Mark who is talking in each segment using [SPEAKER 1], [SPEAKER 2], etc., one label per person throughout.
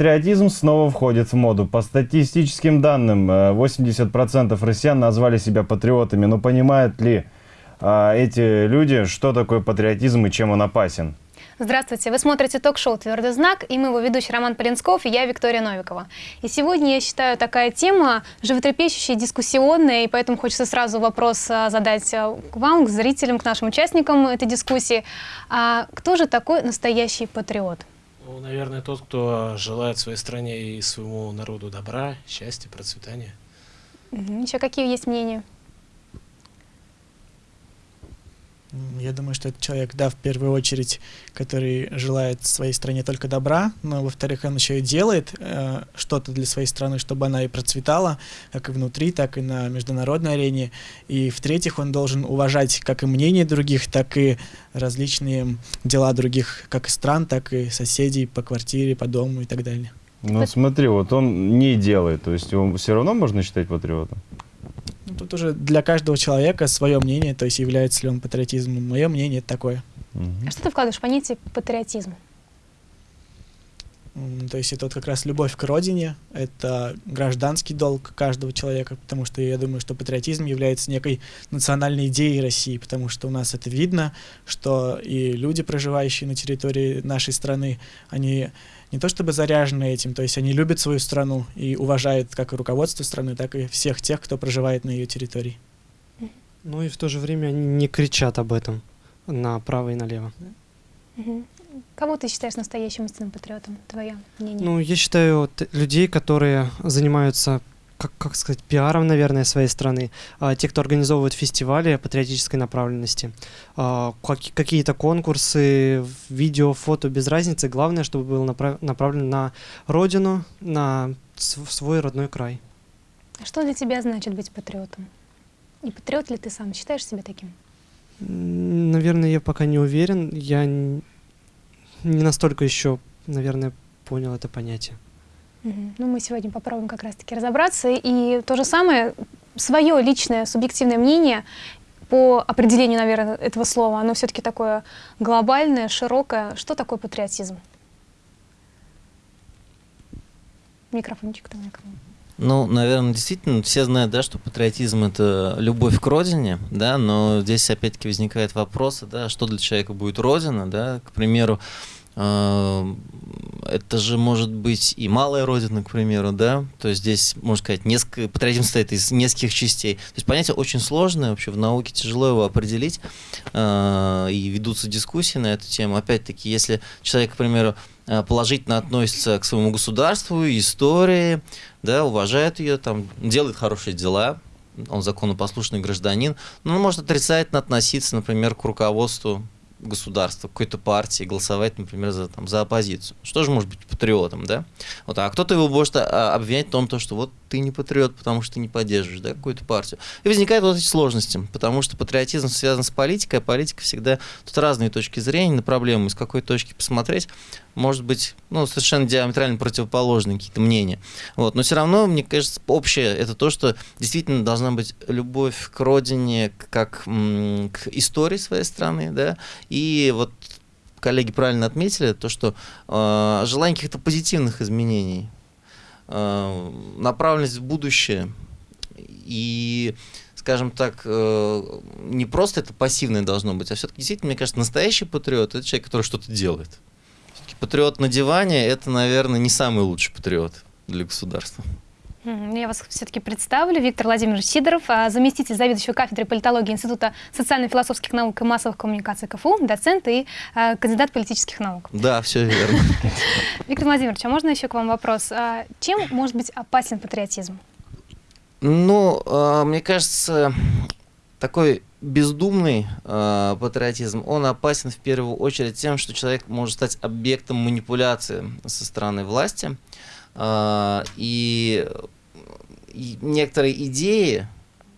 [SPEAKER 1] Патриотизм снова входит в моду. По статистическим данным, 80% э, россиян назвали себя патриотами. Но понимают ли а, эти люди, что такое патриотизм и чем он опасен?
[SPEAKER 2] Здравствуйте, вы смотрите ток-шоу «Твердый знак» и мы его ведущий Роман Полинсков и я Виктория Новикова. И сегодня, я считаю, такая тема животрепещущая, дискуссионная, и поэтому хочется сразу вопрос а, задать а, к вам, к зрителям, к нашим участникам этой дискуссии. А кто же такой настоящий патриот?
[SPEAKER 3] Ну, наверное, тот, кто желает своей стране и своему народу добра, счастья, процветания.
[SPEAKER 2] Еще какие есть мнения?
[SPEAKER 4] Я думаю, что это человек, да, в первую очередь, который желает своей стране только добра, но, во-вторых, он еще и делает э, что-то для своей страны, чтобы она и процветала, как и внутри, так и на международной арене. И, в-третьих, он должен уважать как и мнение других, так и различные дела других, как и стран, так и соседей по квартире, по дому и так далее.
[SPEAKER 1] Ну, смотри, вот он не делает, то есть его все равно можно считать патриотом?
[SPEAKER 4] Тут уже для каждого человека свое мнение, то есть является ли он патриотизмом. Мое мнение такое.
[SPEAKER 2] Угу. А что ты вкладываешь в понятие патриотизм?
[SPEAKER 4] То есть это вот как раз любовь к родине, это гражданский долг каждого человека, потому что я думаю, что патриотизм является некой национальной идеей России, потому что у нас это видно, что и люди, проживающие на территории нашей страны, они не то чтобы заряжены этим, то есть они любят свою страну и уважают как и руководство страны, так и всех тех, кто проживает на ее территории.
[SPEAKER 5] Ну и в то же время они не кричат об этом направо и налево.
[SPEAKER 2] Кого ты считаешь настоящим истинным патриотом? Твое мнение?
[SPEAKER 5] Ну, я считаю людей, которые занимаются как, как сказать, пиаром, наверное, своей страны, а, те, кто организовывают фестивали патриотической направленности, а, как, какие-то конкурсы, видео, фото, без разницы, главное, чтобы был направ, направлен на родину, на свой родной край.
[SPEAKER 2] А что для тебя значит быть патриотом? И патриот ли ты сам? Считаешь себя таким?
[SPEAKER 5] Наверное, я пока не уверен. Я не настолько еще, наверное, понял это понятие.
[SPEAKER 2] Ну, мы сегодня попробуем как раз-таки разобраться. И то же самое, свое личное субъективное мнение по определению, наверное, этого слова, оно все-таки такое глобальное, широкое. Что такое патриотизм? Микрофончик там микрофон.
[SPEAKER 6] Ну, наверное, действительно, все знают, да, что патриотизм — это любовь к родине, да, но здесь опять-таки возникает вопрос, да, что для человека будет родина, да, к примеру, это же может быть и малая родина, к примеру, да, то есть здесь, можно сказать, несколько, патриотизм состоит из нескольких частей. То есть понятие очень сложное, вообще в науке тяжело его определить, э, и ведутся дискуссии на эту тему. Опять-таки, если человек, к примеру, э, положительно относится к своему государству, истории, да, уважает ее, там, делает хорошие дела, он законопослушный гражданин, но он может отрицательно относиться, например, к руководству государства, какой-то партии, голосовать, например, за, там, за оппозицию. Что же может быть патриотом, да? Вот, а кто-то его может а, обвинять в том, то, что вот ты не патриот, потому что ты не поддерживаешь да, какую-то партию. И возникают вот эти сложности, потому что патриотизм связан с политикой, а политика всегда... Тут разные точки зрения на проблему, с какой точки посмотреть может быть, ну, совершенно диаметрально противоположные какие-то мнения. Вот. Но все равно, мне кажется, общее это то, что действительно должна быть любовь к родине, как к истории своей страны, да, и вот коллеги правильно отметили, то, что э, желание каких-то позитивных изменений, направленность в будущее и скажем так, э, не просто это пассивное должно быть, а все-таки действительно, мне кажется, настоящий патриот это человек, который что-то делает патриот на диване – это, наверное, не самый лучший патриот для государства.
[SPEAKER 2] Я вас все-таки представлю. Виктор Владимирович Сидоров, а, заместитель заведующего кафедры политологии Института социально-философских наук и массовых коммуникаций КФУ, доцент и а, кандидат политических наук.
[SPEAKER 6] Да, все верно.
[SPEAKER 2] Виктор Владимирович, а можно еще к вам вопрос? А, чем может быть опасен патриотизм?
[SPEAKER 6] Ну, мне кажется, такой бездумный э, патриотизм, он опасен в первую очередь тем, что человек может стать объектом манипуляции со стороны власти. Э, и, некоторые идеи,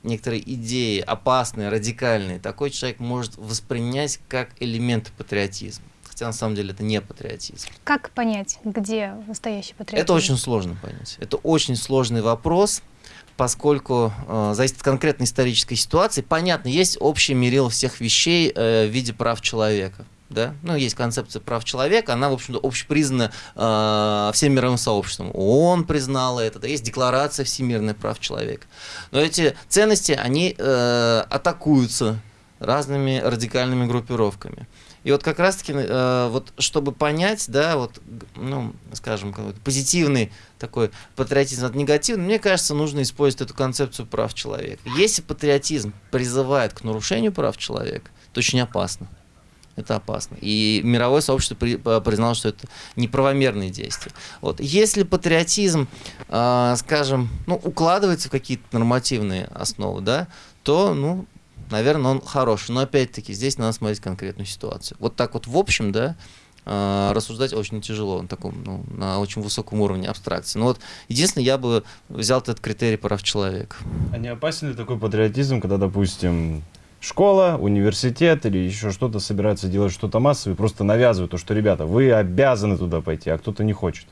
[SPEAKER 6] некоторые идеи опасные, радикальные, такой человек может воспринять как элемент патриотизма. Хотя на самом деле это не патриотизм.
[SPEAKER 2] Как понять, где настоящий патриотизм?
[SPEAKER 6] Это очень сложно понять. Это очень сложный вопрос поскольку э, зависит от конкретной исторической ситуации. Понятно, есть общее мерило всех вещей э, в виде прав человека. Да, ну, есть концепция прав человека, она, в общем-то, общепризнана э, всем мировым сообществом. ООН признала это, да, есть декларация всемирных прав человека. Но эти ценности, они э, атакуются разными радикальными группировками. И вот как раз-таки, э, вот чтобы понять, да, вот, ну, скажем, позитивный такой патриотизм от негативного, мне кажется, нужно использовать эту концепцию прав человека. Если патриотизм призывает к нарушению прав человека, то очень опасно. Это опасно. И мировое сообщество при, признало, что это неправомерные действия. Вот. Если патриотизм, э, скажем, ну, укладывается в какие-то нормативные основы, да, то, ну, наверное, он хороший. Но опять-таки здесь надо смотреть конкретную ситуацию. Вот так вот в общем, да, э, рассуждать очень тяжело на таком, ну, на очень высоком уровне абстракции. Но вот единственное, я бы взял этот критерий прав человека.
[SPEAKER 1] А не опасен ли такой патриотизм, когда, допустим, школа, университет или еще что-то собираются делать что-то массовое, просто навязывают то, что, ребята, вы обязаны туда пойти, а кто-то не хочет?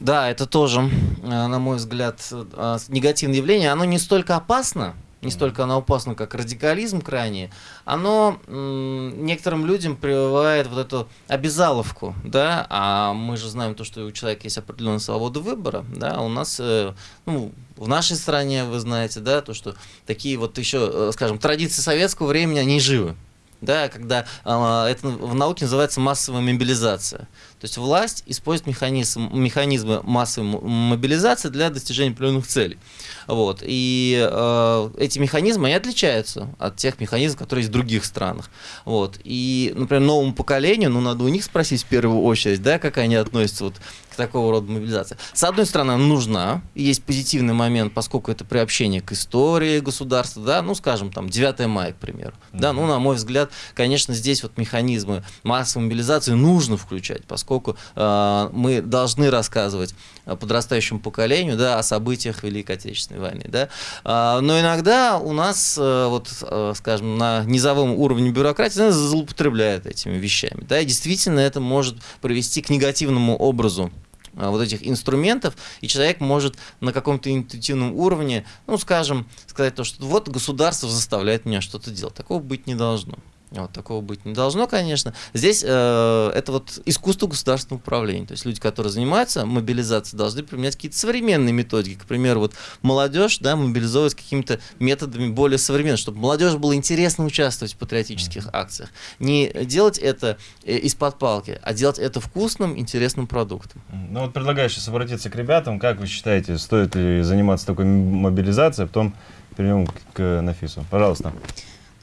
[SPEAKER 6] Да, это тоже, э, на мой взгляд, э, негативное явление. Оно не столько опасно, не столько оно опасно, как радикализм крайний, оно некоторым людям прививает вот эту обязаловку, да, а мы же знаем то, что у человека есть определенная свобода выбора, да, у нас, э, ну, в нашей стране, вы знаете, да, то, что такие вот еще, э, скажем, традиции советского времени, они живы, да, когда э, это в науке называется массовая мобилизация. То есть власть использует механизм, механизмы массовой мобилизации для достижения определенных целей. Вот. И э, эти механизмы, они отличаются от тех механизмов, которые есть в других странах. Вот. И, например, новому поколению, ну, надо у них спросить в первую очередь, да, как они относятся вот к такого рода мобилизации. С одной стороны, она нужна, и есть позитивный момент, поскольку это приобщение к истории государства, да, ну, скажем, там, 9 мая, к примеру. Да, ну, на мой взгляд, конечно, здесь вот механизмы массовой мобилизации нужно включать, поскольку э, мы должны рассказывать подрастающему поколению, да, о событиях Великой Отечественной войны, да. А, но иногда у нас, э, вот, э, скажем, на низовом уровне бюрократии злоупотребляют этими вещами, да, и действительно это может привести к негативному образу а, вот этих инструментов, и человек может на каком-то интуитивном уровне, ну, скажем, сказать то, что вот государство заставляет меня что-то делать. Такого быть не должно. Вот, такого быть не должно, конечно. Здесь э, это вот искусство государственного управления. То есть люди, которые занимаются мобилизацией, должны применять какие-то современные методики. К примеру, вот молодежь да, мобилизовывать какими-то методами более современными, чтобы молодежь было интересно участвовать в патриотических акциях. Не делать это э, из-под палки, а делать это вкусным, интересным продуктом.
[SPEAKER 1] Ну вот предлагаю сейчас обратиться к ребятам. Как вы считаете, стоит ли заниматься такой мобилизацией, а потом перейдем к Нафису. Пожалуйста.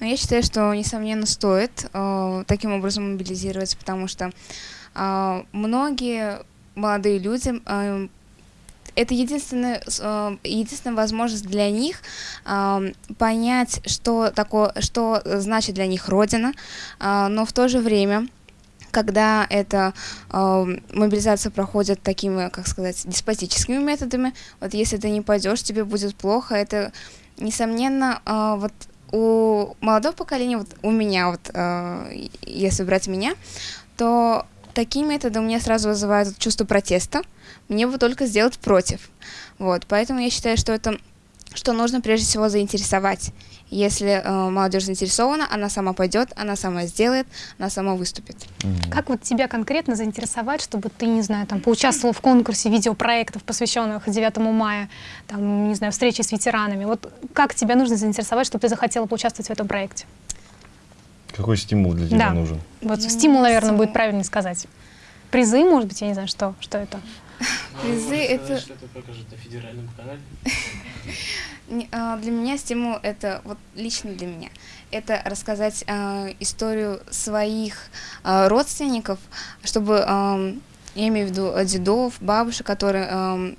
[SPEAKER 7] Но я считаю, что, несомненно, стоит э, таким образом мобилизироваться, потому что э, многие молодые люди э, это единственная, э, единственная возможность для них э, понять, что, такое, что значит для них Родина, э, но в то же время когда эта э, мобилизация проходит такими, как сказать, деспотическими методами, вот если ты не пойдешь, тебе будет плохо, это, несомненно, э, вот у молодого поколения, вот у меня, вот, э, если брать меня, то такие методы у меня сразу вызывают чувство протеста. Мне бы только сделать против. Вот, поэтому я считаю, что это что нужно прежде всего заинтересовать. Если э, молодежь заинтересована, она сама пойдет, она сама сделает, она сама выступит.
[SPEAKER 2] Mm-hmm. Как вот тебя конкретно заинтересовать, чтобы ты, не знаю, там, поучаствовал в конкурсе видеопроектов, посвященных 9 мая, там, не знаю, встречи с ветеранами? Вот как тебя нужно заинтересовать, чтобы ты захотела поучаствовать в этом проекте?
[SPEAKER 1] Какой стимул для тебя
[SPEAKER 2] да.
[SPEAKER 1] нужен?
[SPEAKER 2] Вот стимул, наверное, стимул. будет правильно сказать. Призы, может быть, я не знаю, что, что это?
[SPEAKER 7] Призы это...
[SPEAKER 3] Что это покажет на федеральном канале?
[SPEAKER 7] А, для меня стимул это вот лично для меня это рассказать э, историю своих э, родственников, чтобы э, я имею в виду дедов, бабушек, которые э,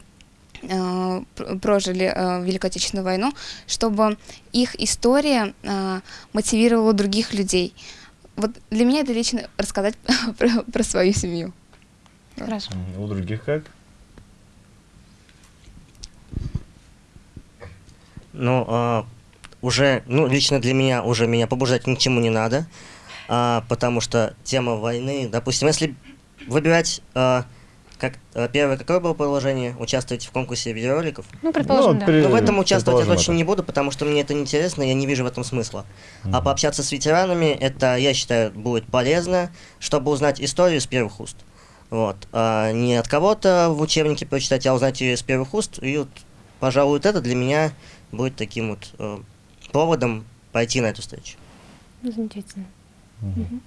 [SPEAKER 7] э, прожили э, Великую Отечественную войну, чтобы их история э, мотивировала других людей. Вот для меня это лично рассказать про, про свою семью.
[SPEAKER 2] Хорошо.
[SPEAKER 1] У других как?
[SPEAKER 8] Ну, а, уже, ну, лично для меня уже меня побуждать ни к чему не надо, а, потому что тема войны, допустим, если выбирать а, как, э, первое, какое было положение? Участвовать в конкурсе видеороликов?
[SPEAKER 2] Ну, предположим,
[SPEAKER 1] Ну,
[SPEAKER 2] да.
[SPEAKER 1] при-
[SPEAKER 8] Но в этом участвовать я точно
[SPEAKER 1] это.
[SPEAKER 8] не буду, потому что мне это неинтересно, я не вижу в этом смысла. А
[SPEAKER 1] Мгм.
[SPEAKER 8] пообщаться с ветеранами, это, я считаю, будет полезно, чтобы узнать историю с первых уст. Вот. А не от кого-то в учебнике прочитать, а узнать ее с первых уст. И вот, пожалуй, вот это для меня будет таким вот э, поводом пойти на эту встречу.
[SPEAKER 2] Ну, Замечательно.
[SPEAKER 7] Ну,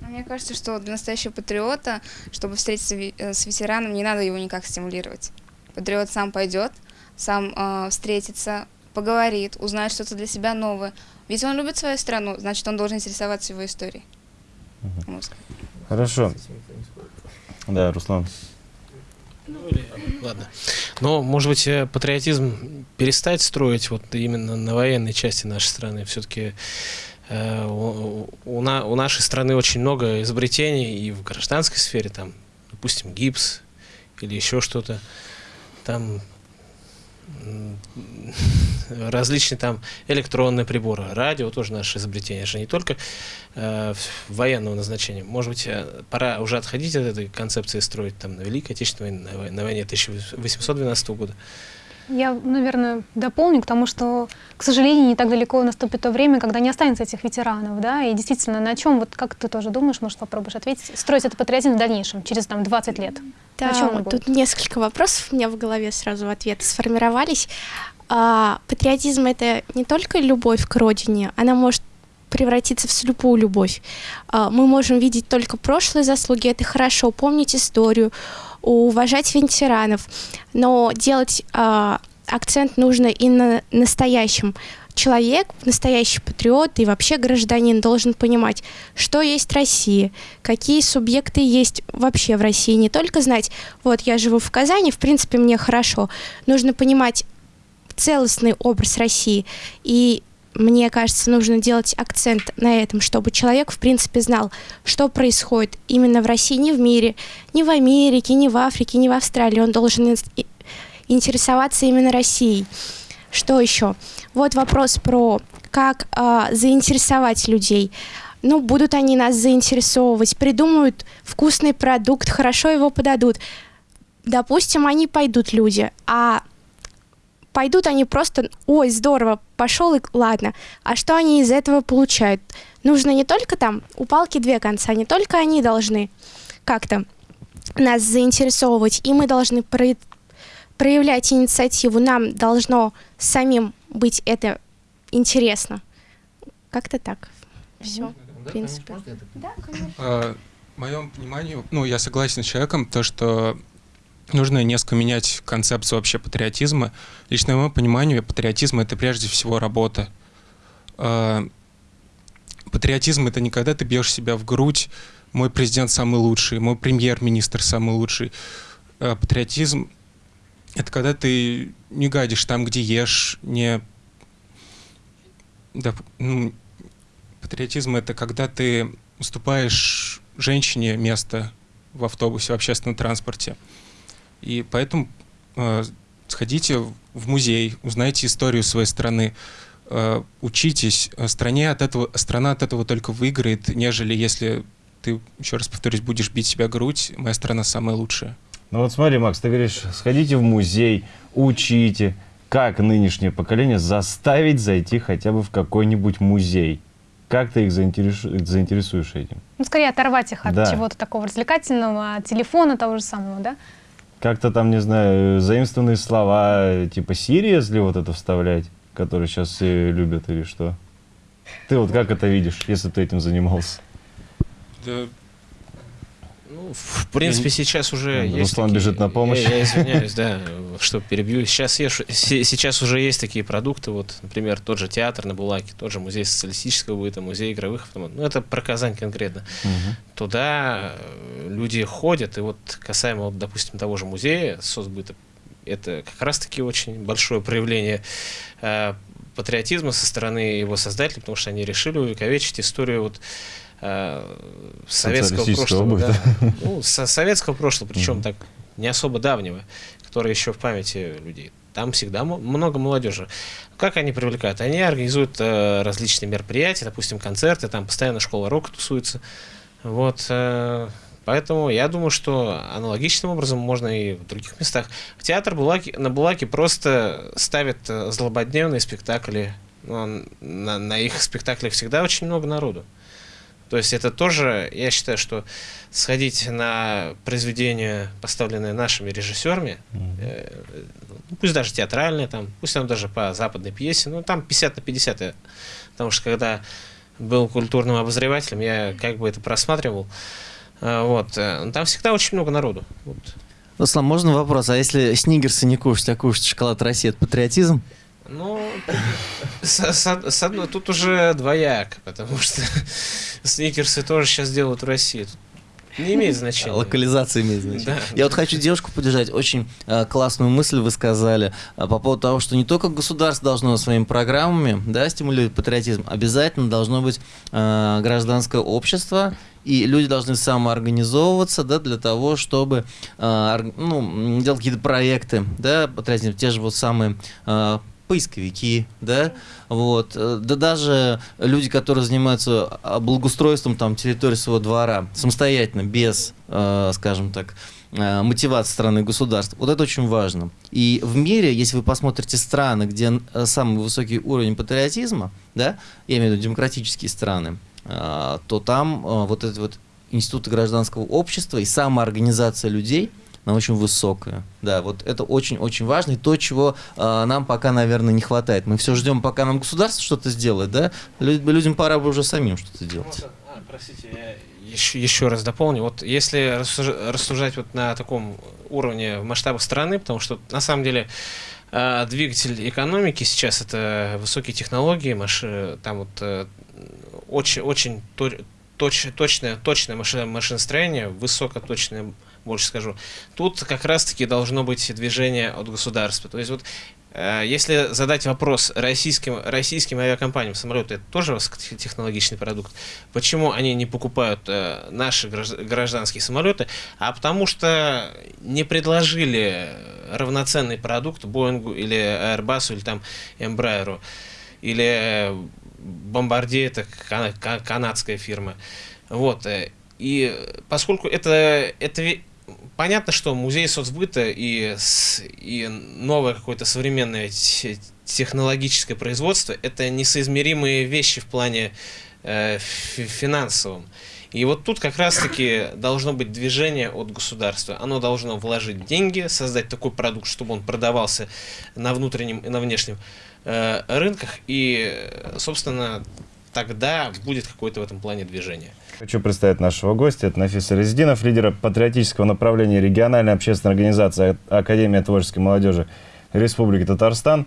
[SPEAKER 7] Мне кажется, что для настоящего патриота, чтобы встретиться э, с ветераном, не надо его никак стимулировать. Патриот сам пойдет, сам э, встретится, поговорит, узнает что-то для себя новое. Ведь он любит свою страну, значит, он должен интересоваться его историей. Вот.
[SPEAKER 1] Хорошо. Да, Руслан.
[SPEAKER 3] Ладно. Но, может быть, э, патриотизм перестать строить вот именно на военной части нашей страны. Все-таки у, у на- у нашей страны очень много изобретений и в гражданской сфере, там, допустим, гипс или еще что-то. Там различные там электронные приборы, радио тоже наше изобретение, же не только э, военного назначения. Может быть, э, пора уже отходить от этой концепции строить там на Великой Отечественной войне, на вой- на войне 1812 года.
[SPEAKER 2] Я, наверное, дополню к тому, что, к сожалению, не так далеко наступит то время, когда не останется этих ветеранов, да, и действительно, на чем, вот как ты тоже думаешь, может, попробуешь ответить, строить этот патриотизм в дальнейшем, через там 20 лет?
[SPEAKER 9] Да,
[SPEAKER 2] О чем он будет?
[SPEAKER 9] тут несколько вопросов у меня в голове сразу в ответ сформировались. А, патриотизм — это не только любовь к родине, она может превратиться в слепую любовь. А, мы можем видеть только прошлые заслуги, это хорошо, помнить историю, уважать ветеранов, но делать а, акцент нужно и на настоящем. Человек, настоящий патриот и вообще гражданин должен понимать, что есть Россия, какие субъекты есть вообще в России. Не только знать, вот я живу в Казани, в принципе, мне хорошо. Нужно понимать целостный образ России. И мне кажется, нужно делать акцент на этом, чтобы человек, в принципе, знал, что происходит именно в России, не в мире, не в Америке, не в Африке, не в Австралии. Он должен интересоваться именно Россией. Что еще? Вот вопрос про как а, заинтересовать людей. Ну, будут они нас заинтересовывать, придумают вкусный продукт, хорошо его подадут. Допустим, они пойдут, люди, а пойдут они просто, ой, здорово, пошел и ладно. А что они из этого получают? Нужно не только там, у палки две конца, не только они должны как-то нас заинтересовывать, и мы должны про- проявлять инициативу, нам должно самим быть это интересно. Как-то так. Все, в принципе. Да, конечно.
[SPEAKER 10] В моем понимании, ну, я согласен с человеком, то, что нужно несколько менять концепцию вообще патриотизма. Лично в моем понимании патриотизм — это прежде всего работа. Э, Патриотизм — это не когда ты бьешь себя в грудь, мой президент самый лучший, мой премьер-министр самый лучший. Э, Патриотизм — это когда ты не гадишь там, где ешь, не... Да, ну, патриотизм — это когда ты уступаешь женщине место в автобусе, в общественном транспорте. И поэтому э, сходите в музей, узнайте историю своей страны, э, учитесь. Э, Стране от этого, страна от этого только выиграет, нежели если ты, еще раз повторюсь, будешь бить себя грудь, моя страна самая лучшая.
[SPEAKER 1] Ну вот смотри, Макс, ты говоришь, сходите в музей, учите, как нынешнее поколение заставить зайти хотя бы в какой-нибудь музей. Как ты их заинтересу- заинтересуешь этим?
[SPEAKER 2] Ну, скорее оторвать их от
[SPEAKER 1] Да.
[SPEAKER 2] чего-то такого развлекательного, от телефона того же самого, да?
[SPEAKER 1] Как-то там, не знаю, заимствованные слова, типа «serious» ли вот это вставлять, которые сейчас все любят или что? Ты вот как это видишь, если ты этим занимался?
[SPEAKER 10] Да,
[SPEAKER 3] в принципе, сейчас уже
[SPEAKER 1] Руслан
[SPEAKER 3] есть такие-
[SPEAKER 1] бежит на помощь.
[SPEAKER 3] Я, я извиняюсь, да, что перебью. Сейчас, ешь- се- сейчас уже есть такие продукты, вот, например, тот же театр на Булаке, тот же музей социалистического быта, музей игровых автоматов. Ну, это про Казань конкретно.
[SPEAKER 1] Мгм.
[SPEAKER 3] Туда э, люди ходят, и вот касаемо, вот, допустим, того же музея соцбыта, это как раз-таки очень большое проявление э, патриотизма со стороны его создателей, потому что они решили увековечить историю вот э, советского прошлого. да. Ну, со- советского прошлого, причем так не особо давнего, которое еще в памяти людей. Там всегда много молодежи. Как они привлекают? Они организуют э, различные мероприятия, допустим, концерты, там постоянно школа рока тусуется. Вот, э, Поэтому я думаю, что аналогичным образом можно и в других местах. В театр Булаки, на Булаке просто ставят э, злободневные спектакли. Ну, на, на их спектаклях всегда очень много народу. То есть это тоже, я считаю, что сходить на произведение, поставленное нашими режиссерами, mm-hmm. э, пусть даже театральное, там, пусть там даже по западной пьесе, ну там 50 на 50, э, потому что когда был культурным обозревателем, я как бы это просматривал, э, вот, э, там всегда очень много народу. Вот.
[SPEAKER 6] Руслан, можно вопрос? А если снигерсы не кушать, а кушать шоколад России, это патриотизм?
[SPEAKER 3] Ну, с, с, с одной, тут уже двояк, потому что сникерсы тоже сейчас делают в России. Тут не имеет значения.
[SPEAKER 6] Локализация имеет значение. Да. Я вот хочу девушку поддержать. Очень э, классную мысль вы сказали э, по поводу того, что не только государство должно своими программами да, стимулировать патриотизм, обязательно должно быть э, гражданское общество, и люди должны самоорганизовываться да, для того, чтобы э, ну, делать какие-то проекты, да, патриотизм, те же вот самые э, поисковики, да, вот, э, да даже люди, которые занимаются а, благоустройством там территории своего двора самостоятельно, без, э, скажем так, э, мотивации страны и государств. Вот это очень важно. И в мире, если вы посмотрите страны, где самый высокий уровень патриотизма, да, я имею в виду демократические страны, то там вот эти вот институты гражданского общества и самоорганизация людей – она очень высокая. Да, вот это очень-очень важно, и то, чего э, нам пока, наверное, не хватает. Мы все ждем, пока нам государство что-то сделает, да? Людям пора бы уже самим что-то делать.
[SPEAKER 3] А, простите, я еще, еще раз дополню. Вот если рассуждать вот на таком уровне в масштабах страны, потому что на самом деле э, двигатель экономики сейчас это высокие технологии, маши, там вот э, очень, очень точ, точное, точное машиностроение, высокоточное больше скажу. Тут как раз-таки должно быть движение от государства. То есть вот э, если задать вопрос российским, российским авиакомпаниям, самолеты это тоже высокотехнологичный продукт, почему они не покупают э, наши гражданские самолеты, а потому что не предложили равноценный продукт Боингу или Airbus или там Embraer, или Bombardier, это канадская фирма. Вот. И поскольку это, это понятно, что музей соцбыта и, и новое какое-то современное технологическое производство – это несоизмеримые вещи в плане э, финансовом. И вот тут как раз-таки должно быть движение от государства. Оно должно вложить деньги, создать такой продукт, чтобы он продавался на внутреннем и на внешнем э, рынках. И, собственно, тогда будет какое-то в этом плане движение.
[SPEAKER 1] Хочу представить нашего гостя. Это Нафиса Резидинов, лидер патриотического направления региональной общественной организации Академия творческой молодежи Республики Татарстан.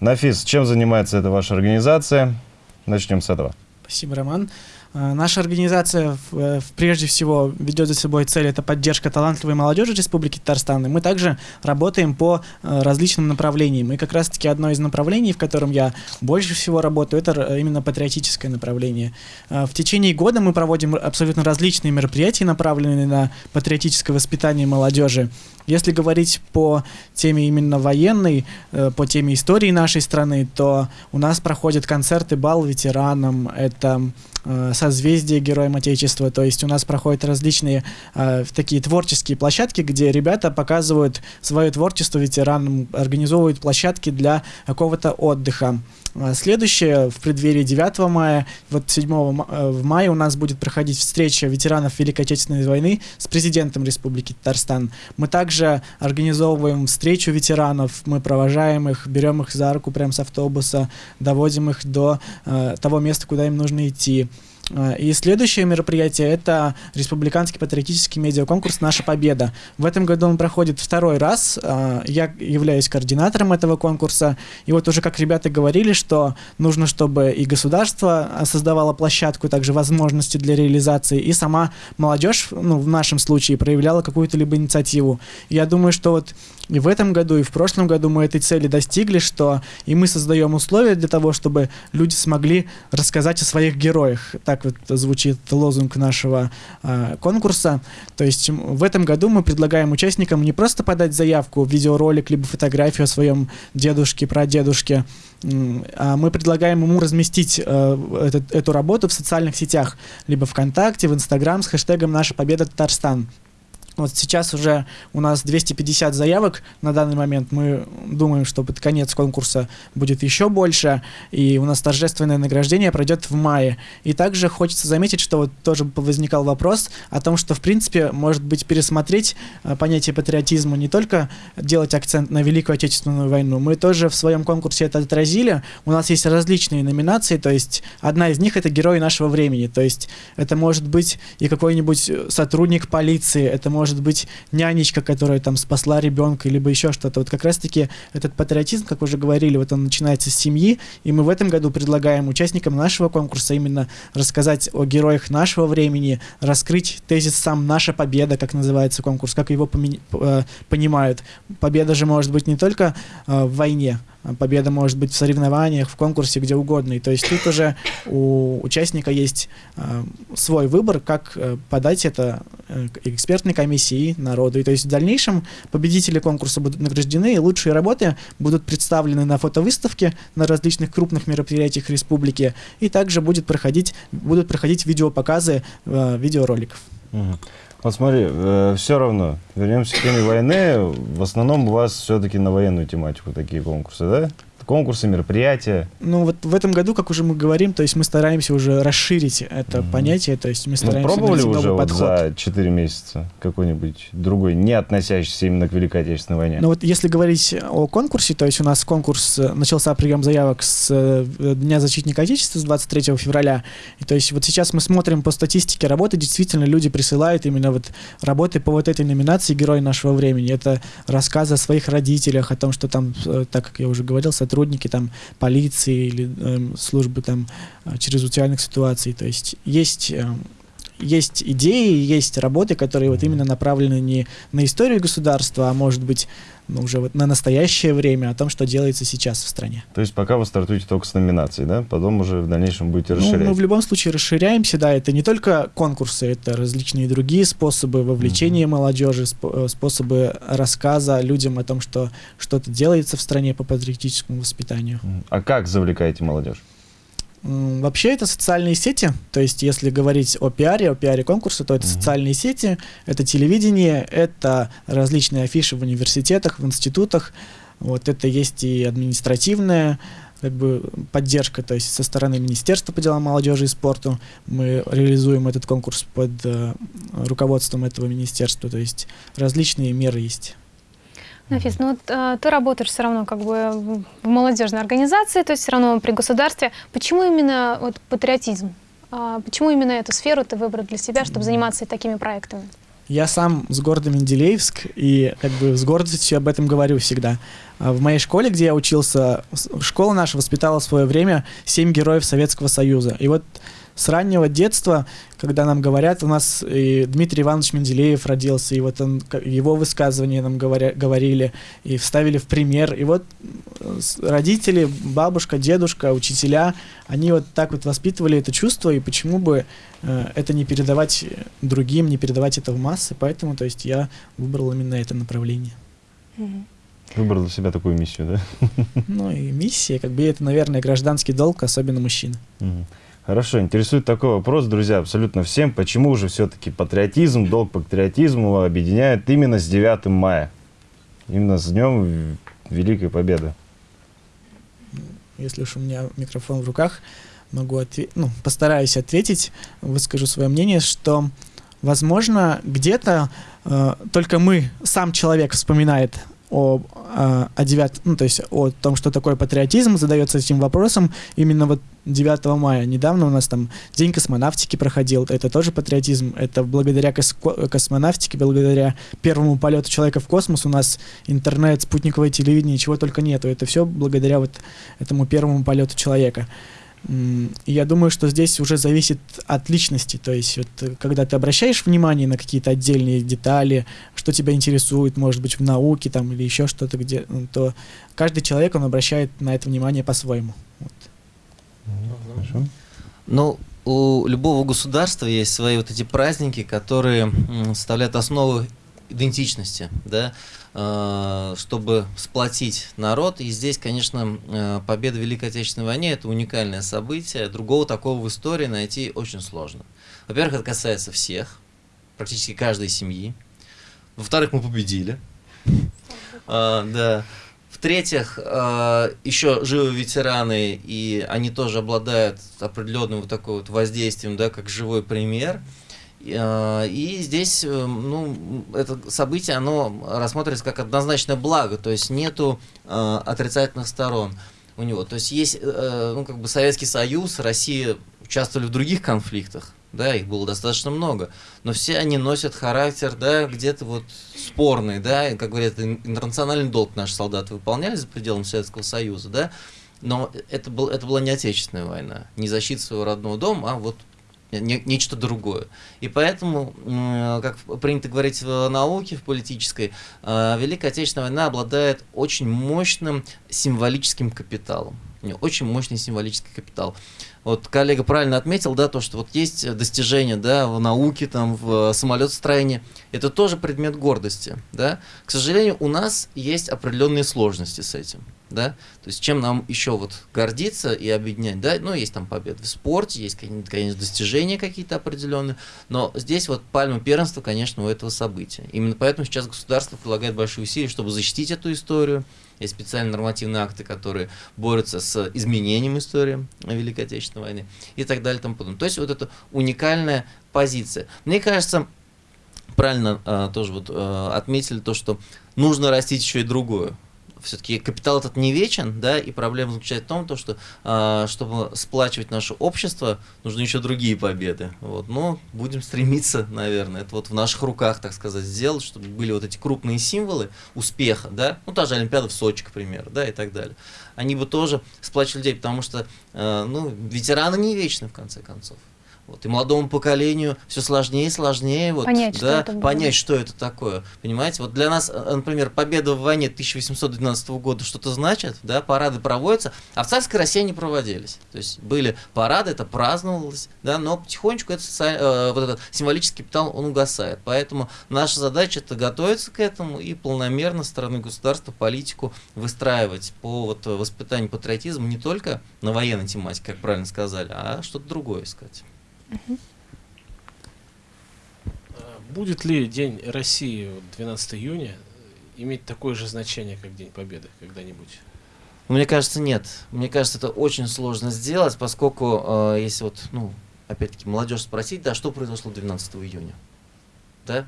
[SPEAKER 1] Нафис, чем занимается эта ваша организация? Начнем с этого.
[SPEAKER 4] Спасибо, Роман. Э, наша организация э, прежде всего ведет за собой цель это поддержка талантливой молодежи Республики Татарстан. И мы также работаем по э, различным направлениям. И как раз-таки одно из направлений, в котором я больше всего работаю, это именно патриотическое направление. В течение года мы проводим абсолютно различные мероприятия, направленные на патриотическое воспитание молодежи. Если говорить по теме именно военной, по теме истории нашей страны, то у нас проходят концерты бал ветеранам, это созвездие Героям Отечества. То есть у нас проходят различные э, такие творческие площадки, где ребята показывают свое творчество ветеранам, организовывают площадки для какого-то отдыха. А, следующее, в преддверии 9 мая, вот 7 э, в мае у нас будет проходить встреча ветеранов Великой Отечественной войны с президентом Республики Татарстан. Мы также организовываем встречу ветеранов, мы провожаем их, берем их за руку прямо с автобуса, доводим их до э, того места, куда им нужно идти. А, и следующее мероприятие – это республиканский патриотический медиаконкурс «Наша победа». В этом году он проходит второй раз. А, я являюсь координатором этого конкурса. И вот уже как ребята говорили, что нужно, чтобы и государство создавало площадку, также возможности для реализации, и сама молодежь, ну, в нашем случае, проявляла какую-то либо инициативу. Я думаю, что вот и в этом году, и в прошлом году мы этой цели достигли, что и мы создаем условия для того, чтобы люди смогли рассказать о своих героях. Так вот звучит лозунг нашего э, конкурса. То есть в этом году мы предлагаем участникам не просто подать заявку, видеоролик, либо фотографию о своем дедушке, прадедушке, а мы предлагаем ему разместить э, этот- эту работу в социальных сетях, либо ВКонтакте, в Инстаграм с хэштегом «Наша победа Татарстан». Вот сейчас уже у нас 250 заявок на данный момент. Мы думаем, что под конец конкурса будет еще больше, и у нас торжественное награждение пройдет в мае. И также хочется заметить, что вот тоже возникал вопрос о том, что в принципе может быть пересмотреть э, понятие патриотизма, не только делать акцент на Великую Отечественную войну. Мы тоже в своем конкурсе это отразили. У нас есть различные номинации, то есть одна из них это герои нашего времени. То есть это может быть и какой-нибудь э, сотрудник полиции, это может быть нянечка, которая там спасла ребенка, либо еще что-то. Вот как раз-таки этот патриотизм, как уже говорили, вот он начинается с семьи, и мы в этом году предлагаем участникам нашего конкурса именно рассказать о героях нашего времени, раскрыть тезис сам «Наша победа», как называется конкурс, как его э, понимают. Победа же может быть не только э, в войне, победа может быть в соревнованиях, в конкурсе, где угодно. И то есть тут уже у участника есть э, свой выбор, как э, подать это э, экспертной комиссии народу. И то есть в дальнейшем победители конкурса будут награждены, и лучшие работы будут представлены на фотовыставке на различных крупных мероприятиях республики, и также будет проходить, будут проходить видеопоказы э, видеороликов.
[SPEAKER 1] Мгм. Вот смотри, все равно, вернемся к теме войны, в основном у вас все-таки на военную тематику такие конкурсы, да? Конкурсы, мероприятия.
[SPEAKER 4] Ну вот в этом году, как уже мы говорим, то есть мы стараемся уже расширить это
[SPEAKER 1] Мгм.
[SPEAKER 4] понятие, то есть мы
[SPEAKER 1] Ну,
[SPEAKER 4] стараемся
[SPEAKER 1] пробовали
[SPEAKER 4] найти
[SPEAKER 1] уже
[SPEAKER 4] новый
[SPEAKER 1] вот
[SPEAKER 4] подход.
[SPEAKER 1] за 4 месяца какой-нибудь другой, не относящийся именно к Великой Отечественной войне?
[SPEAKER 4] Но вот если говорить о конкурсе, то есть у нас конкурс, э, начался прием заявок с э, Дня защитника Отечества с 23 февраля. И то есть вот сейчас мы смотрим по статистике работы, действительно люди присылают именно вот работы по вот этой номинации «Герой нашего времени». Это рассказы о своих родителях, о том, что там, э, так как я уже говорил, сотрудники там полиции или эм, службы там э, чрезвычайных ситуаций. То есть есть эм, есть идеи, есть работы, которые вот именно направлены не на историю государства, а может быть ну, уже вот на настоящее время, о том, что делается сейчас в стране.
[SPEAKER 1] То есть пока вы стартуете только с номинацией, да? Потом уже в дальнейшем будете
[SPEAKER 4] Ну,
[SPEAKER 1] расширять.
[SPEAKER 4] мы в любом случае расширяемся, да, это не только конкурсы, это различные другие способы вовлечения молодежи, спо- э, способы рассказа людям о том, что что-то делается в стране по патриотическому воспитанию.
[SPEAKER 1] А как завлекаете молодежь?
[SPEAKER 4] Вообще это социальные сети, то есть если говорить о пиаре, о пиаре конкурса, то это
[SPEAKER 1] Мгм.
[SPEAKER 4] социальные сети, это телевидение, это различные афиши в университетах, в институтах, вот это есть и административная как бы поддержка, то есть со стороны Министерства по делам молодежи и спорту мы реализуем этот конкурс под э, руководством этого министерства, то есть различные меры есть.
[SPEAKER 2] Нафис, ну вот э, ты работаешь все равно как бы в молодежной организации, то есть все равно при государстве. Почему именно вот патриотизм? А почему именно эту сферу ты выбрал для себя, чтобы заниматься такими проектами?
[SPEAKER 4] Я сам с города Менделеевск и как бы с гордостью об этом говорю всегда. А В моей школе, где я учился, школа наша воспитала в свое время семь героев Советского Союза. И вот с раннего детства, когда нам говорят, у нас и Дмитрий Иванович Менделеев родился, и вот он, его высказывания нам говоря, говорили, и вставили в пример. И вот э, родители, бабушка, дедушка, учителя, они вот так вот воспитывали это чувство, и почему бы э, это не передавать другим, не передавать это в массы, поэтому, то есть, я выбрал именно это направление.
[SPEAKER 1] Выбрал для себя такую миссию, да?
[SPEAKER 4] Ну и миссия, как бы это, наверное, гражданский долг, особенно мужчин.
[SPEAKER 1] Мгм. Хорошо, интересует такой вопрос, друзья, абсолютно всем. Почему же все-таки патриотизм, долг патриотизму объединяет именно с 9 мая? Именно с Днем Великой Победы.
[SPEAKER 4] Если уж у меня микрофон в руках, могу ответить, ну, постараюсь ответить, выскажу свое мнение, что, возможно, где-то э, только мы, сам человек вспоминает о, э, о 9, ну, то есть о том, что такое патриотизм, задается этим вопросом именно вот 9 мая. Недавно у нас там День космонавтики проходил, это тоже патриотизм, это благодаря коско- космонавтике, благодаря первому полету человека в космос у нас интернет, спутниковое телевидение, чего только нету. Это все благодаря вот этому первому полету человека. Я думаю, что здесь уже зависит от личности. То есть, вот, э, когда ты обращаешь внимание на какие-то отдельные детали, что тебя интересует, может быть, в науке там, или еще что-то, где, м, то каждый человек, он обращает на это внимание по-своему. Вот.
[SPEAKER 1] Хорошо.
[SPEAKER 6] Ну, у любого государства есть свои вот эти праздники, которые составляют основу идентичности, да, э, чтобы сплотить народ. И здесь, конечно, э, победа в Великой Отечественной войне – это уникальное событие. Другого такого в истории найти очень сложно. Во-первых, это касается всех, практически каждой семьи. Во-вторых, мы победили. А, да. В-третьих, э, еще живы ветераны, и они тоже обладают определенным вот такой вот воздействием, да, как живой пример. Э, и здесь, э, ну, это событие, оно рассматривается как однозначное благо, то есть нету отрицательных сторон у него. То есть есть, ну, как бы Советский Союз, Россия участвовали в других конфликтах, да, их было достаточно много, но все они носят характер, да, где-то вот спорный, да, и, как говорят, интернациональный долг наши солдаты выполняли за пределами Советского Союза, да, но это, был, это была не отечественная война, не защита своего родного дома, а вот не, нечто другое. И поэтому, как принято говорить в науке, в политической, э, Великая Отечественная война обладает очень мощным символическим капиталом. Очень мощный символический капитал. Вот коллега правильно отметил, да, то, что вот есть достижения, да, в науке, там, в самолетостроении. Это тоже предмет гордости, да. К сожалению, у нас есть определенные сложности с этим, да. То есть чем нам еще вот гордиться и объединять, да. Ну, есть там победы в спорте, есть, конечно, достижения какие-то определенные, но здесь вот пальма первенства, конечно, у этого события. Именно поэтому сейчас государство прилагает большие усилия, чтобы защитить эту историю, есть специальные нормативные акты, которые борются с изменением истории Великой Отечественной войны и так далее. И тому подобное. То есть вот это уникальная позиция. Мне кажется, правильно э, тоже вот э, отметили то, что нужно растить еще и другую все-таки капитал этот не вечен, да, и проблема заключается в том, то, что э, чтобы сплачивать наше общество, нужны еще другие победы. Вот. Но будем стремиться, наверное, это вот в наших руках, так сказать, сделать, чтобы были вот эти крупные символы успеха, да, ну та же Олимпиада в Сочи, к примеру, да, и так далее. Они бы тоже сплачивали людей, потому что, э, ну, ветераны не вечны, в конце концов. Вот, и молодому поколению все сложнее и сложнее вот, понять, да, что это понять, что это такое. Понимаете, вот для нас, э, например, победа в войне 1812 года что-то значит, да, парады проводятся, а в царской России не проводились. То есть были парады, это праздновалось, да, но потихонечку это э, вот этот символический капитал, он угасает. Поэтому наша задача это готовиться к этому и полномерно стороны государства политику выстраивать по вот, воспитанию патриотизма не только на военной тематике, как правильно сказали, а что-то другое искать.
[SPEAKER 3] Будет ли День России 12 июня иметь такое же значение, как День Победы когда-нибудь?
[SPEAKER 6] Мне кажется, нет. Мне кажется, это очень сложно сделать, поскольку, э, если вот, ну, опять-таки, молодежь спросить, да, что произошло 12 июня? Да?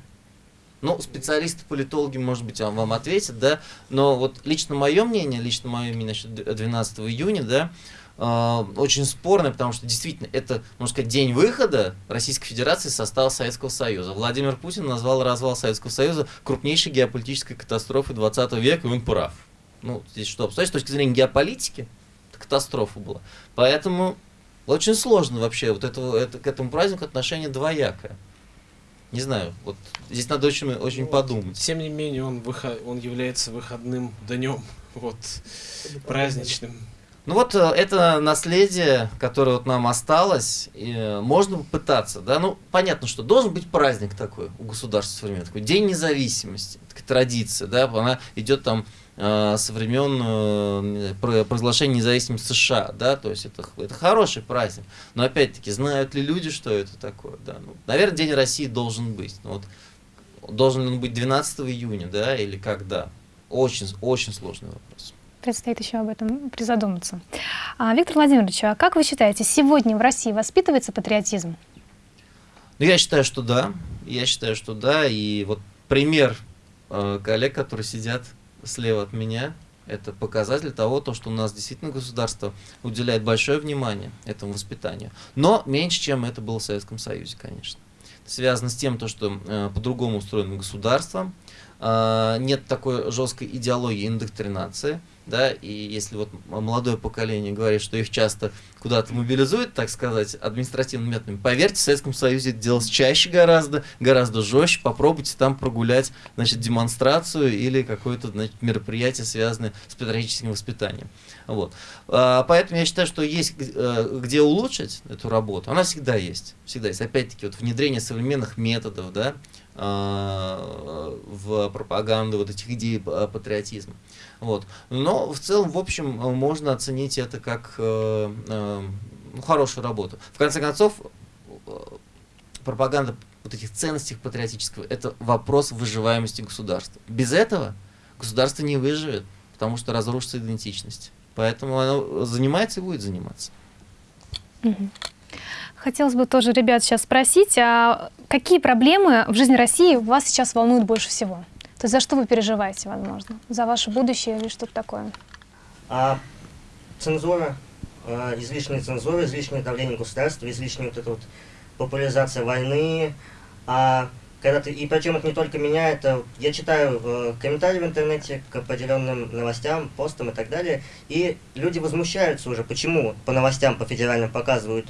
[SPEAKER 6] Ну, специалисты, политологи, может быть, вам ответят, да, но вот лично мое мнение, лично мое мнение насчет 12 июня, да, э, очень спорное, потому что действительно это, можно сказать, день выхода Российской Федерации из состава Советского Союза. Владимир Путин назвал развал Советского Союза крупнейшей геополитической катастрофой 20 века, и он прав. Ну, здесь что, с точки зрения геополитики, это катастрофа была. Поэтому очень сложно вообще вот это, это, к этому празднику отношение двоякое. Не знаю, вот здесь надо очень, очень ну, подумать.
[SPEAKER 3] Тем не менее, он, выход, он является выходным днем, вот, праздничным.
[SPEAKER 6] Ну вот э, это наследие, которое вот нам осталось, и э, можно пытаться, да, ну понятно, что должен быть праздник такой у государства современного, такой День независимости, такая традиция, да, она идет там э, со времен э, провозглашения независимости США, да, то есть это, это хороший праздник, но опять-таки, знают ли люди, что это такое, да, ну, наверное, День России должен быть, ну, вот, должен он быть 12 июня, да, или когда, очень, очень сложный вопрос
[SPEAKER 2] предстоит еще об этом призадуматься. А, Виктор Владимирович, а как вы считаете, сегодня в России воспитывается патриотизм?
[SPEAKER 6] Ну, я считаю, что да. Я считаю, что да. И вот пример э, коллег, которые сидят слева от меня, это показатель того, то, что у нас действительно государство уделяет большое внимание этому воспитанию. Но меньше, чем это было в Советском Союзе, конечно. Это связано с тем, то, что э, по-другому устроено государство, э, нет такой жесткой идеологии индоктринации да, и если вот молодое поколение говорит, что их часто куда-то мобилизуют, так сказать, административными методами, поверьте, в Советском Союзе это делалось чаще гораздо, гораздо жестче, попробуйте там прогулять, значит, демонстрацию или какое-то, значит, мероприятие, связанное с патриотическим воспитанием. Вот. А, поэтому я считаю, что есть э, где улучшить эту работу, она всегда есть, всегда есть. Опять-таки, вот внедрение современных методов, да, в пропаганду вот этих идей патриотизма. Вот. Но в целом, в общем, можно оценить это как э, э, ну, хорошую работу. В конце концов, э, пропаганда вот этих ценностей патриотического – это вопрос выживаемости государства. Без этого государство не выживет, потому что разрушится идентичность. Поэтому оно занимается и будет заниматься.
[SPEAKER 2] Хотелось бы тоже ребят сейчас спросить, а какие проблемы в жизни России вас сейчас волнуют больше всего? То есть за что вы переживаете, возможно? За ваше будущее или что-то такое?
[SPEAKER 8] А, цензура, а, излишняя цензура, излишнее давление государства, излишняя вот эта вот популяризация войны, а когда ты, и причем это не только меня, это я читаю э, комментарии в интернете к определенным новостям, постам и так далее, и люди возмущаются уже, почему по новостям, по федеральным показывают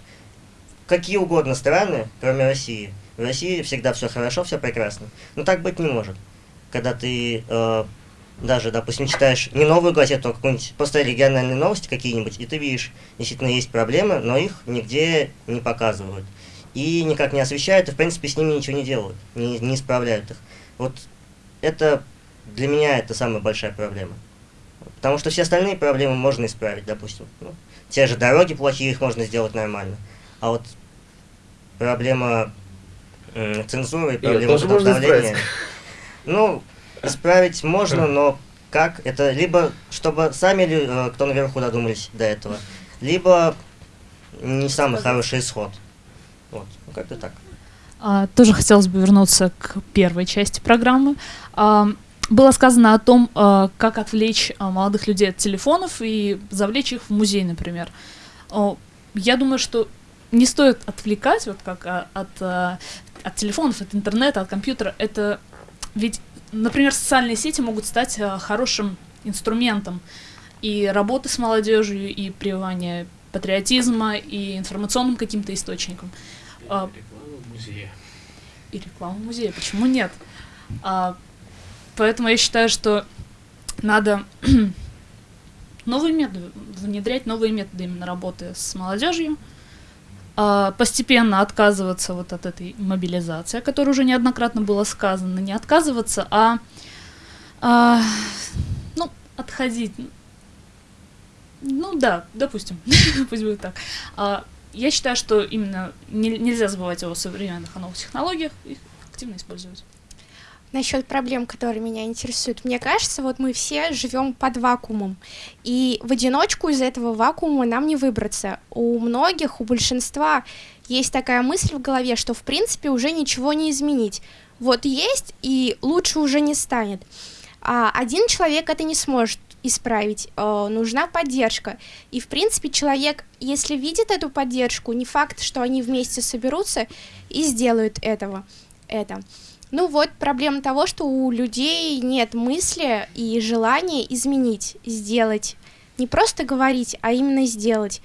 [SPEAKER 8] какие угодно страны, кроме России. В России всегда все хорошо, все прекрасно. Но так быть не может. Когда ты э, даже, допустим, читаешь не новую газету, а какую-нибудь просто региональные новости какие-нибудь, и ты видишь, действительно есть проблемы, но их нигде не показывают и никак не освещают, и, в принципе, с ними ничего не делают, не, не исправляют их. Вот это для меня это самая большая проблема. Потому что все остальные проблемы можно исправить, допустим. Ну, те же дороги плохие, их можно сделать нормально. А вот проблема э, цензуры, проблема вот давления... Ну, исправить можно, но как? Это либо, чтобы сами, э, кто наверху додумались до этого, либо не самый хороший исход. Вот, ну как-то так.
[SPEAKER 11] А, тоже хотелось бы вернуться к первой части программы. А, было сказано о том, а, как отвлечь а, молодых людей от телефонов и завлечь их в музей, например. А, я думаю, что не стоит отвлекать вот как а, от, а, от телефонов, от интернета, от компьютера. Это ведь, например, социальные сети могут стать а, хорошим инструментом и работы с молодежью, и прививания патриотизма, и информационным каким-то источником. А, реклама музея. И реклама музея, почему нет? А, поэтому я считаю, что надо новые методы, внедрять новые методы именно работы с молодежью, а, постепенно отказываться вот от этой мобилизации, о которой уже неоднократно было сказано, не отказываться, а, а ну, отходить. Ну да, допустим, пусть будет так. А, я считаю, что именно не, нельзя забывать о современных, о новых технологиях, их активно использовать.
[SPEAKER 9] Насчет проблем, которые меня интересуют. Мне кажется, вот мы все живем под вакуумом. И в одиночку из этого вакуума нам не выбраться. У многих, у большинства есть такая мысль в голове, что в принципе уже ничего не изменить. Вот есть, и лучше уже не станет. А один человек это не сможет исправить, э, нужна поддержка. И, в принципе, человек, если видит эту поддержку, не факт, что они вместе соберутся и сделают этого, это. Ну вот, проблема того, что у людей нет мысли и желания изменить, сделать. Не просто говорить, а именно сделать.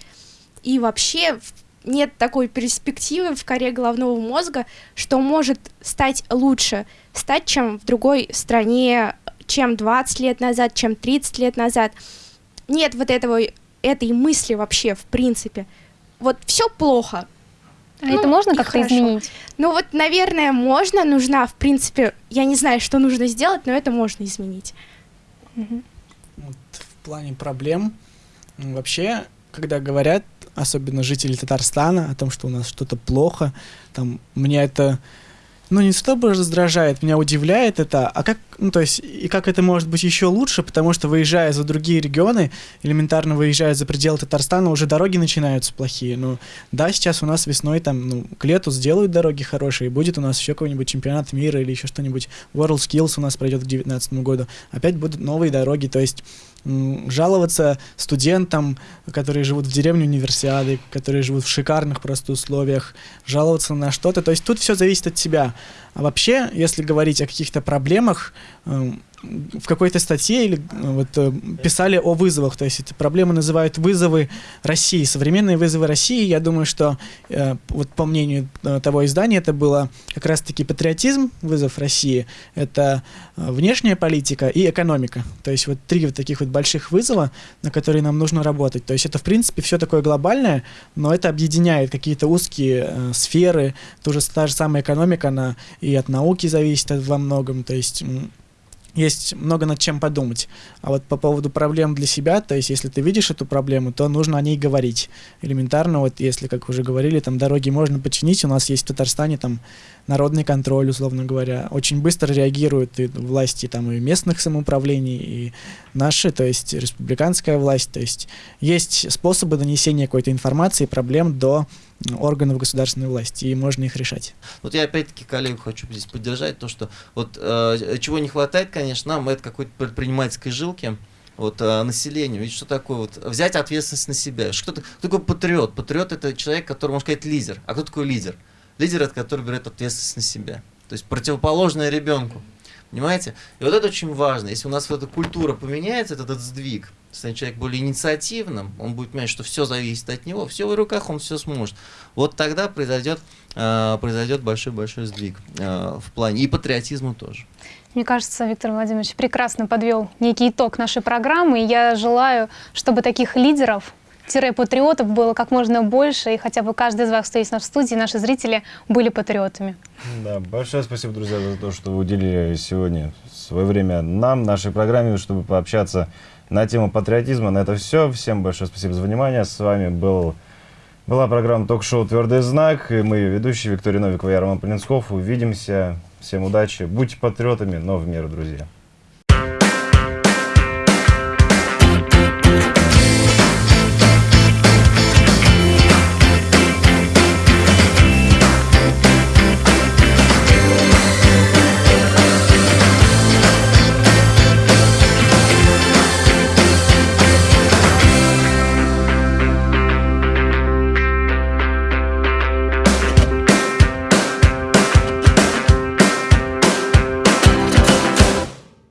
[SPEAKER 9] И вообще нет такой перспективы в коре головного мозга, что может стать лучше, стать, чем в другой стране, чем 20 лет назад, чем 30 лет назад. Нет вот этого, этой мысли вообще, в принципе. Вот все плохо.
[SPEAKER 2] А ну, это можно как-то изменить?
[SPEAKER 9] Ну вот, наверное, можно, нужна, в принципе, я не знаю, что нужно сделать, но это можно изменить.
[SPEAKER 4] Угу. Вот в плане проблем, вообще, когда говорят, особенно жители Татарстана, о том, что у нас что-то плохо, там, мне это ну, не чтобы раздражает, меня удивляет это, а как, ну, то есть, и как это может быть еще лучше, потому что, выезжая за другие регионы, элементарно выезжая за пределы Татарстана, уже дороги начинаются плохие. Ну, да, сейчас у нас весной, там, ну, к лету сделают дороги хорошие, будет у нас еще какой-нибудь чемпионат мира или еще что-нибудь, World Skills у нас пройдет к 2019 году, опять будут новые дороги, то есть, жаловаться студентам, которые живут в деревне универсиады, которые живут в шикарных просто условиях, жаловаться на что-то. То есть тут все зависит от тебя. А вообще, если говорить о каких-то проблемах, эм, в какой-то статье или э, вот э, писали о вызовах, то есть эти проблемы называют вызовы России, современные вызовы России. Я думаю, что э, вот по мнению того издания это было как раз-таки патриотизм, вызов России, это внешняя политика и экономика. То есть вот три вот таких вот больших вызова, на которые нам нужно работать. То есть это в принципе все такое глобальное, но это объединяет какие-то узкие сферы, тоже та же самая экономика, она и от науки зависит во многом, то есть есть много над чем подумать. А вот по поводу проблем для себя, то есть если ты видишь эту проблему, то нужно о ней говорить. Элементарно, вот если, как уже говорили, там дороги можно починить, у нас есть в Татарстане там народный контроль, условно говоря. Очень быстро реагируют и власти там и местных самоуправлений, и наши, то есть республиканская власть. То есть есть способы донесения какой-то информации, проблем до органов государственной власти, и можно их решать.
[SPEAKER 6] Вот я опять-таки коллегу хочу здесь поддержать, то, что вот э, чего не хватает, конечно, нам, это какой-то предпринимательской жилки, вот, э, населению. Ведь что такое вот взять ответственность на себя? Что, кто такой патриот? Патриот это человек, который, можно сказать, лидер. А кто такой лидер? Лидер это который берет ответственность на себя. То есть противоположное ребенку. Понимаете? И вот это очень важно. Если у нас вот эта культура поменяется, этот, этот сдвиг, станет человек более инициативным, он будет понимать, что все зависит от него, все в руках, он все сможет. Вот тогда произойдет, э, произойдет большой-большой сдвиг э, в плане и патриотизма тоже.
[SPEAKER 2] Мне кажется, Виктор Владимирович прекрасно подвел некий итог нашей программы. И я желаю, чтобы таких лидеров патриотов было как можно больше, и хотя бы каждый из вас, кто есть на студии, наши зрители были патриотами.
[SPEAKER 1] Да, большое спасибо, друзья, за то, что вы уделили сегодня свое время нам, нашей программе, чтобы пообщаться на тему патриотизма. На это все. Всем большое спасибо за внимание. С вами был, была программа ток-шоу «Твердый знак». И мы, ведущие Виктория Новикова и Роман Полинсков. Увидимся. Всем удачи. Будьте патриотами, но в меру, друзья.